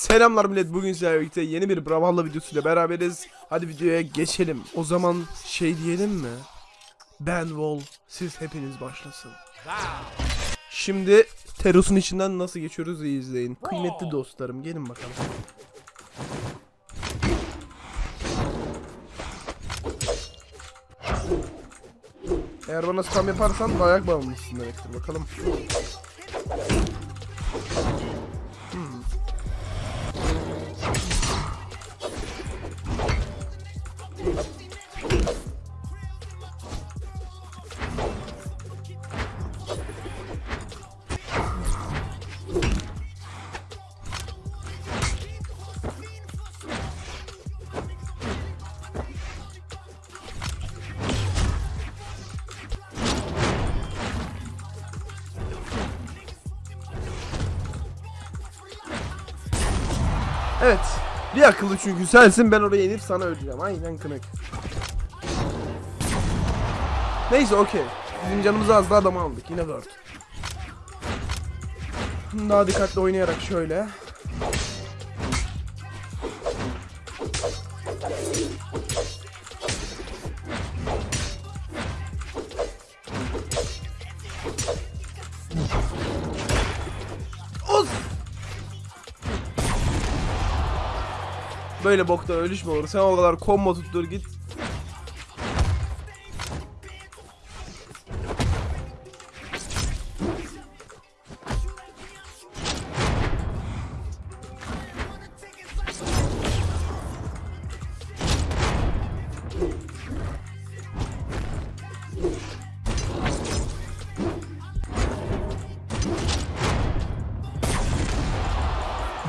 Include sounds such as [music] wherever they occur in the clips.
Selamlar millet bugün sizlerle birlikte yeni bir Brawlhalla videosuyla beraberiz. Hadi videoya geçelim. O zaman şey diyelim mi? Ben Wall, siz hepiniz başlasın. Şimdi Teros'un içinden nasıl geçiyoruz izleyin. Kıymetli dostlarım gelin bakalım. Eğer bana spam yaparsan dayak bağımlısın demektir bakalım. Evet. Bir akıllı çünkü sensin ben oraya inip sana öleceğim. Aynen kınık. Neyse okey. Bizim canımızı az daha adamı aldık. Yine word. Daha dikkatli oynayarak şöyle. Böyle bokta ölüş mü olur? Sen o kadar combo tuttur git.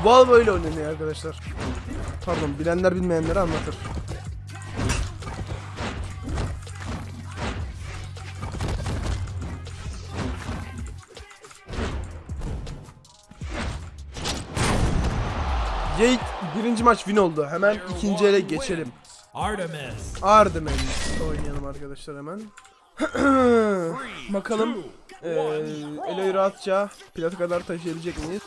Val böyle oynanıyor arkadaşlar. Pardon bilenler bilmeyenleri anlatır. Jade birinci maç win oldu. Hemen ikinci ele geçelim. Artemis. Ardemen oynayalım arkadaşlar hemen. [clears throat] Bakalım eee Elo'yu rahatça plata kadar taşıyabilecek miyiz?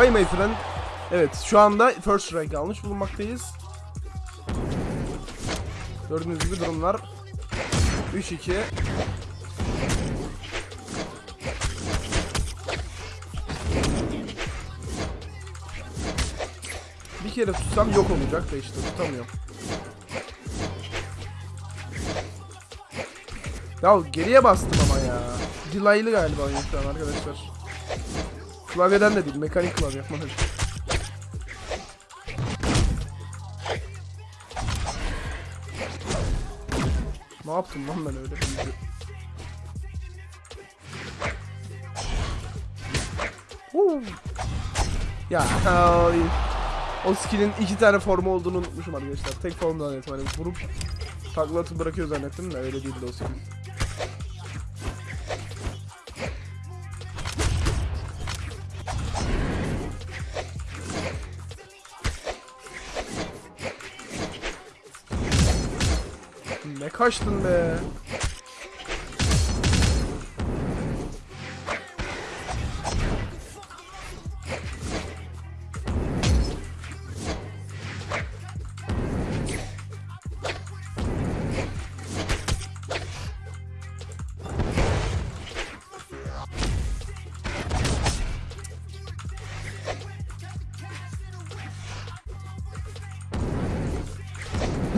Goodbye my friend. Evet şu anda first rank almış bulunmaktayız. Gördüğünüz gibi durumlar 3-2 Bir kere tutsam yok olacak da işte tutamıyorum. Ya geriye bastım ama ya. Delaylı galiba oyun şu an arkadaşlar. Klavyeden de değil, mekanik klavye yapmadım. Ne yaptım lan ben öyle? Huu. ya ay. o skill'in iki tane formu olduğunu unutmuşum arkadaşlar. Tek formu zannettim vurup takla atıp bırakıyor zannettim de öyle değildi o skill. Ne kaçtın be?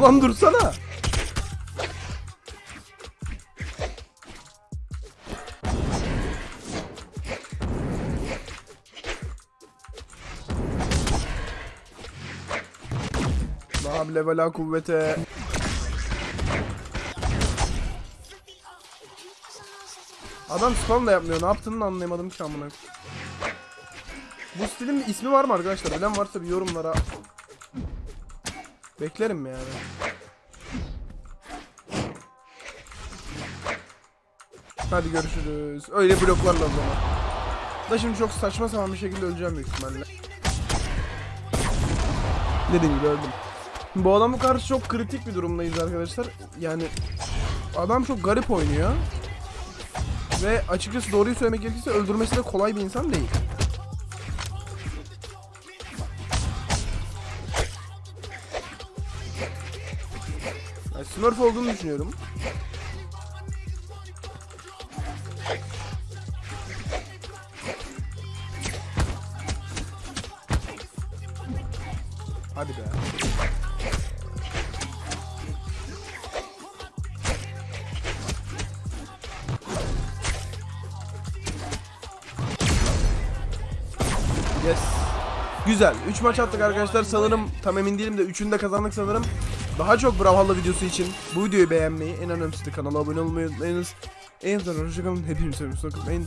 Lan dursana. La havle ve kuvvete. Adam spam da yapmıyor. Ne yaptığını anlayamadım ki amına. Bu stilin bir ismi var mı arkadaşlar? Bilen varsa bir yorumlara Beklerim yani. Hadi görüşürüz. Öyle bloklarla o zaman. Da şimdi çok saçma sapan bir şekilde öleceğim büyük ihtimalle. Dediğim gibi öldüm. Bu adamı karşı çok kritik bir durumdayız arkadaşlar. Yani adam çok garip oynuyor. Ve açıkçası doğruyu söylemek gerekirse öldürmesi de kolay bir insan değil. Yani Smurf olduğunu düşünüyorum. Hadi be. Yes. Güzel. 3 maç attık arkadaşlar. Sanırım tam emin değilim de 3'ünü de kazandık sanırım. Daha çok Brawlhalla videosu için bu videoyu beğenmeyi, en önemlisi de kanala abone olmayı unutmayınız. En azından hoşçakalın. Hepinizi seviyorum.